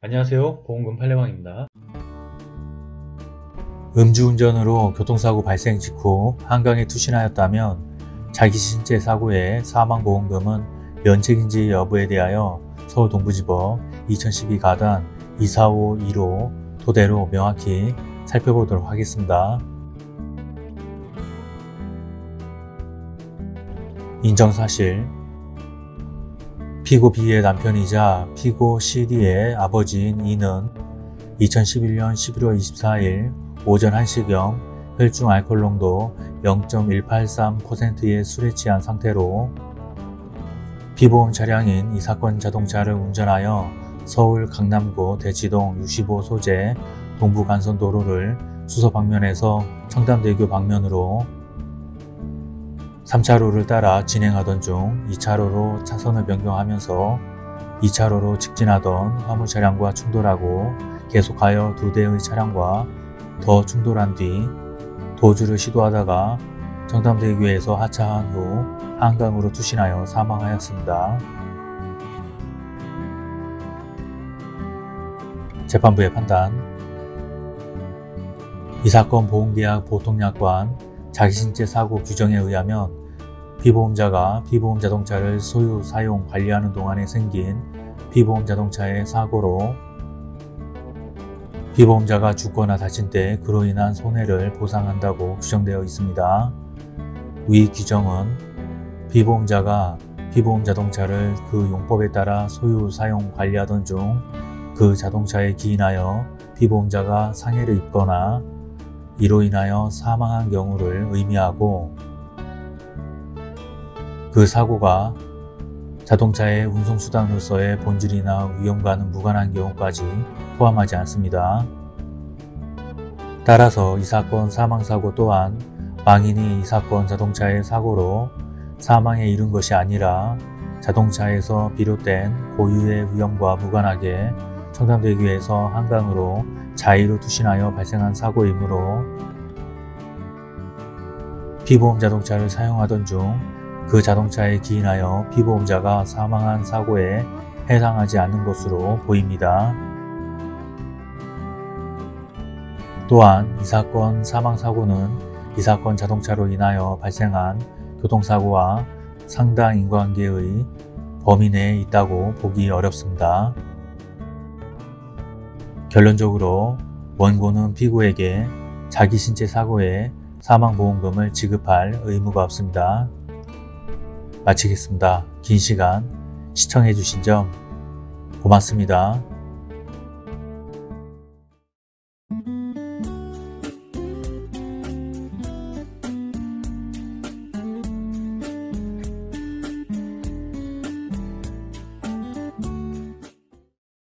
안녕하세요 보험금 팔례방입니다 음주운전으로 교통사고 발생 직후 한강에 투신하였다면 자기 신체 사고의 사망보험금은 면책인지 여부에 대하여 서울동부지법 2012 가단 24515 토대로 명확히 살펴보도록 하겠습니다. 인정사실 피고 B의 남편이자 피고 CD의 아버지인 이는 2011년 11월 24일 오전 1시경 혈중 알코올 농도 0.183%의 술에 취한 상태로 피보험 차량인 이 사건 자동차를 운전하여 서울 강남구 대치동 65 소재 동부간선도로를 수서 방면에서 청담대교 방면으로 3차로를 따라 진행하던 중 2차로로 차선을 변경하면서 2차로로 직진하던 화물 차량과 충돌하고 계속하여 두 대의 차량과 더 충돌한 뒤 도주를 시도하다가 청담대교에서 하차한 후 한강으로 투신하여 사망하였습니다. 재판부의 판단 이 사건 보험계약 보통약관 자기신체 사고 규정에 의하면 피보험자가 피보험 자동차를 소유, 사용, 관리하는 동안에 생긴 피보험 자동차의 사고로 피보험자가 죽거나 다친 때 그로 인한 손해를 보상한다고 규정되어 있습니다. 위 규정은 피보험자가 피보험 자동차를 그 용법에 따라 소유, 사용, 관리하던 중 그 자동차에 기인하여 피보험자가 상해를 입거나 이로 인하여 사망한 경우를 의미하고 그 사고가 자동차의 운송수단으로서의 본질이나 위험과는 무관한 경우까지 포함하지 않습니다. 따라서 이 사건 사망사고 또한 망인이 이 사건 자동차의 사고로 사망에 이른 것이 아니라 자동차에서 비롯된 고유의 위험과 무관하게 청담대교에서 한강으로 자의로 투신하여 발생한 사고이므로 피보험 자동차를 사용하던 중 그 자동차에 기인하여 피보험자가 사망한 사고에 해당하지 않는 것으로 보입니다. 또한 이 사건 사망사고는 이 사건 자동차로 인하여 발생한 교통사고와 상당 인과관계의 범위 내에 있다고 보기 어렵습니다. 결론적으로 원고는 피고에게 자기 신체 사고에 사망보험금을 지급할 의무가 없습니다. 마치겠습니다. 긴 시간 시청해주신 점 고맙습니다.